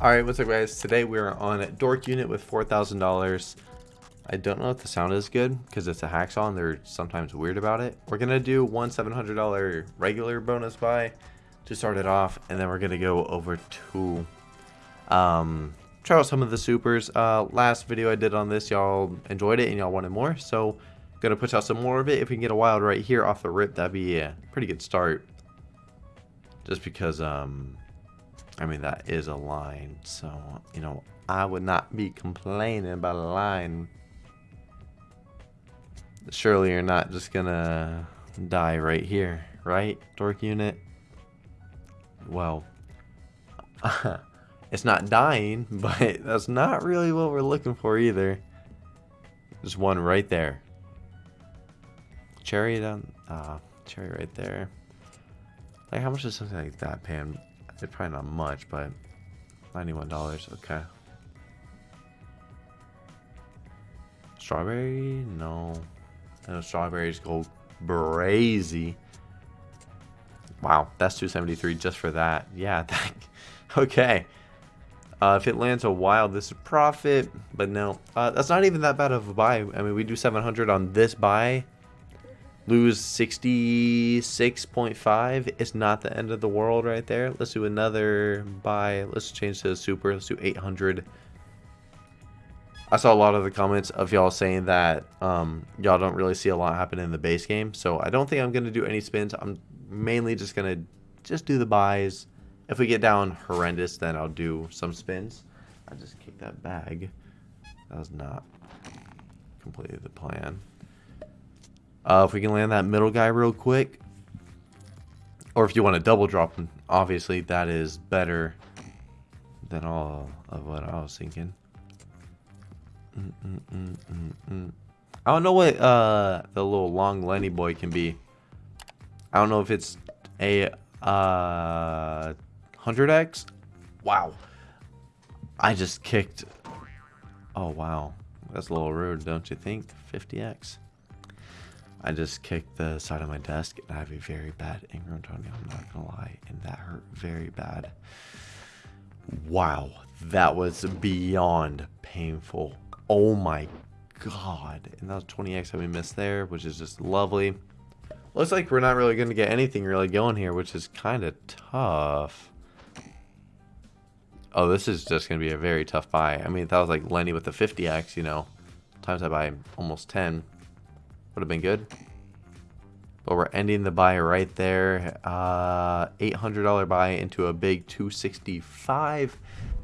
Alright, what's up guys? Today we are on a Dork Unit with $4,000. I don't know if the sound is good because it's a hacksaw and they're sometimes weird about it. We're to do one $700 regular bonus buy to start it off and then we're to go over to um, try out some of the supers. Uh, last video I did on this, y'all enjoyed it and y'all wanted more. So to push out some more of it. If we can get a wild right here off the rip, that'd be a pretty good start. Just because... um I mean, that is a line. So, you know, I would not be complaining about a line. Surely you're not just gonna die right here, right, Dork Unit? Well, it's not dying, but that's not really what we're looking for either. There's one right there. Cherry down, ah, cherry right there. Like, how much does something like that pay? It's probably not much, but $91. Okay. Strawberry? No. No strawberries go brazy. Wow, that's 273 just for that. Yeah, that, okay. Uh, if it lands a wild, this is profit, but no. Uh, that's not even that bad of a buy. I mean, we do 700 on this buy lose 66.5 it's not the end of the world right there. Let's do another buy. Let's change to super. Let's do 800 i saw a lot of the comments of y'all saying that um, y'all don't really see a lot happen in the base game. So i don't think i'm gonna do any spins. I'm mainly just gonna just do the buys. If we get down horrendous then i'll do some spins. I just kicked that bag. That was not completely the plan uh, if we can land that middle guy real quick. Or if you want to double drop him, obviously that is better than all of what I was thinking. Mm -mm -mm. I don't know what uh, the little long Lenny boy can be. I don't know if it's a uh, 100x. Wow. I just kicked. Oh, wow. That's a little rude, don't you think? 50x. I just kicked the side of my desk and I have a very bad ingrown toenail, I'm not gonna lie, and that hurt very bad. Wow, that was beyond painful. Oh my god. And that was 20x that we missed there, which is just lovely. Looks like we're not really going to get anything really going here, which is kind of tough. Oh, this is just going to be a very tough buy. I mean, that was like Lenny with the 50x, you know, times that by almost 10. Would have been good. But we're ending the buy right there. Uh, $800 buy into a big 265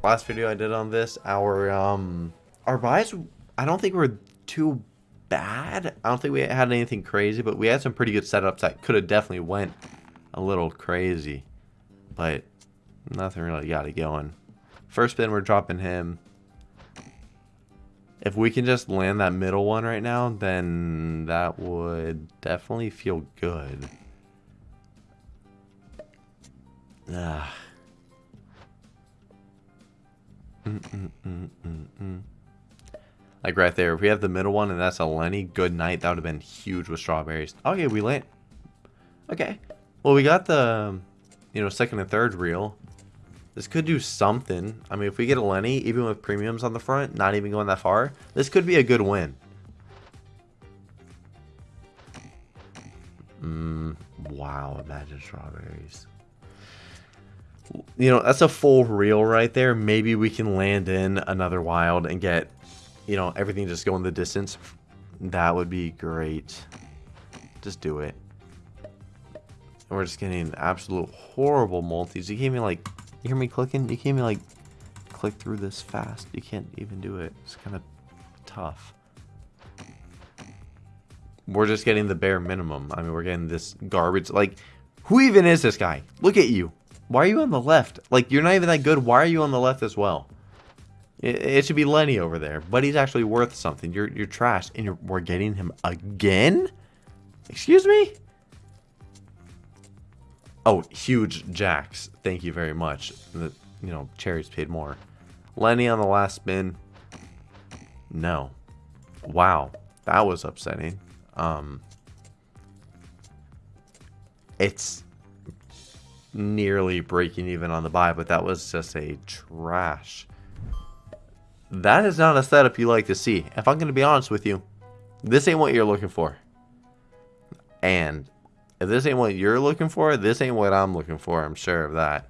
Last video I did on this, our um, our buys, I don't think were too bad. I don't think we had anything crazy, but we had some pretty good setups that could have definitely went a little crazy. But nothing really got it going. First spin, we're dropping him. If we can just land that middle one right now, then that would definitely feel good. Ah. Like right there, if we have the middle one and that's a Lenny, good night. That would have been huge with strawberries. Okay, we land. Okay. Well, we got the, you know, second and third reel. This could do something. I mean, if we get a Lenny, even with premiums on the front, not even going that far, this could be a good win. Mmm, wow, imagine strawberries. You know, that's a full reel right there. Maybe we can land in another wild and get, you know, everything just going the distance. That would be great. Just do it. We're just getting absolute horrible multis. You gave me like you hear me clicking? You can't even like click through this fast. You can't even do it. It's kind of tough. We're just getting the bare minimum. I mean, we're getting this garbage. Like, who even is this guy? Look at you. Why are you on the left? Like, you're not even that good. Why are you on the left as well? It, it should be Lenny over there. But he's actually worth something. You're, you're trash. And you're, we're getting him again? Excuse me? Oh, huge jacks. Thank you very much. The, you know, cherries paid more. Lenny on the last spin. No. Wow. That was upsetting. Um, it's nearly breaking even on the buy, but that was just a trash. That is not a setup you like to see. If I'm going to be honest with you, this ain't what you're looking for. And if this ain't what you're looking for, this ain't what I'm looking for. I'm sure of that.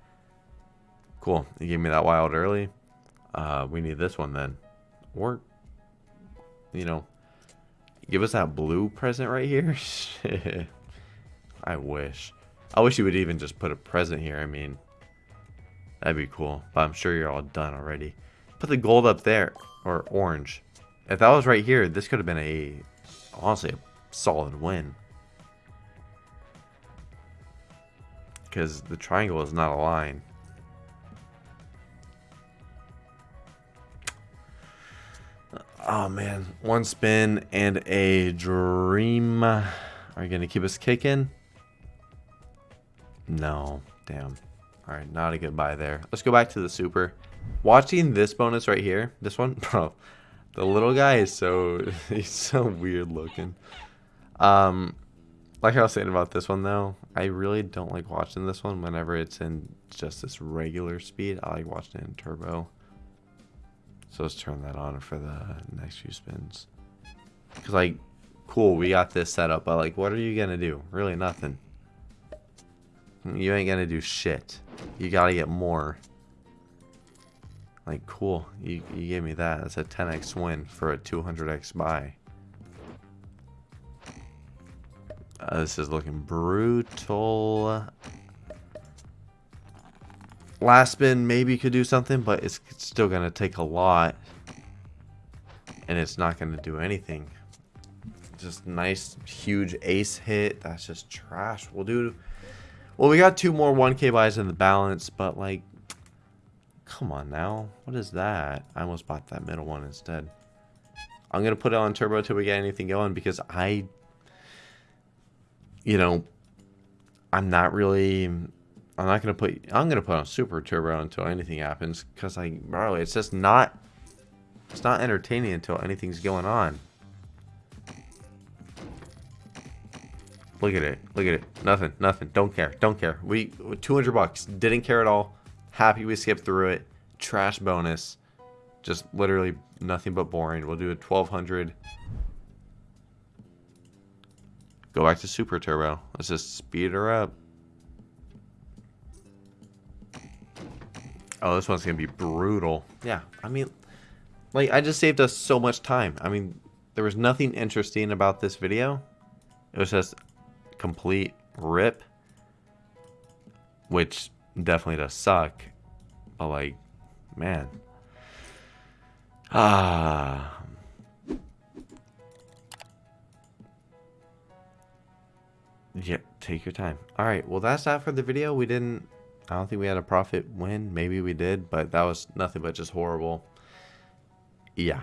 Cool. You gave me that wild early. Uh, we need this one then. Or, you know, give us that blue present right here. I wish. I wish you would even just put a present here. I mean, that'd be cool. But I'm sure you're all done already. Put the gold up there. Or orange. If that was right here, this could have been a, honestly, a solid win. Because the triangle is not a line. Oh man, one spin and a dream. Are you gonna keep us kicking? No, damn. All right, not a good buy there. Let's go back to the super. Watching this bonus right here, this one, bro, the little guy is so he's so weird looking. Um, like I was saying about this one though, I really don't like watching this one whenever it's in just this regular speed. I like watching it in turbo. So let's turn that on for the next few spins. Because, like, cool, we got this set up, but, like, what are you to do? Really nothing. You ain't to do shit. You got to get more. Like, cool. You, you gave me that. That's a 10x win for a 200x buy. Uh, this is looking brutal. Last spin maybe could do something, but it's still going to take a lot. And it's not going to do anything. Just nice, huge ace hit. That's just trash. We'll do... Well, we got two more 1k buys in the balance, but like... Come on now. What is that? I almost bought that middle one instead. I'm going to put it on turbo till we get anything going because I... You know... I'm not really I'm not gonna put. I'm gonna put on super turbo until anything happens, cause like, bro, it's just not. It's not entertaining until anything's going on. Look at it. Look at it. Nothing. Nothing. Don't care. Don't care. We 200 bucks. Didn't care at all. Happy we skipped through it. Trash bonus. Just literally nothing but boring. We'll do a 1200. Go back to super turbo. Let's just speed her up. Oh, this one's going to be brutal. Yeah, I mean, like, I just saved us so much time. I mean, there was nothing interesting about this video. It was just complete rip. Which definitely does suck. But, like, man. Ah. Yeah, take your time. Alright, well, that's that for the video. We didn't I don't think we had a profit win. Maybe we did, but that was nothing but just horrible. Yeah.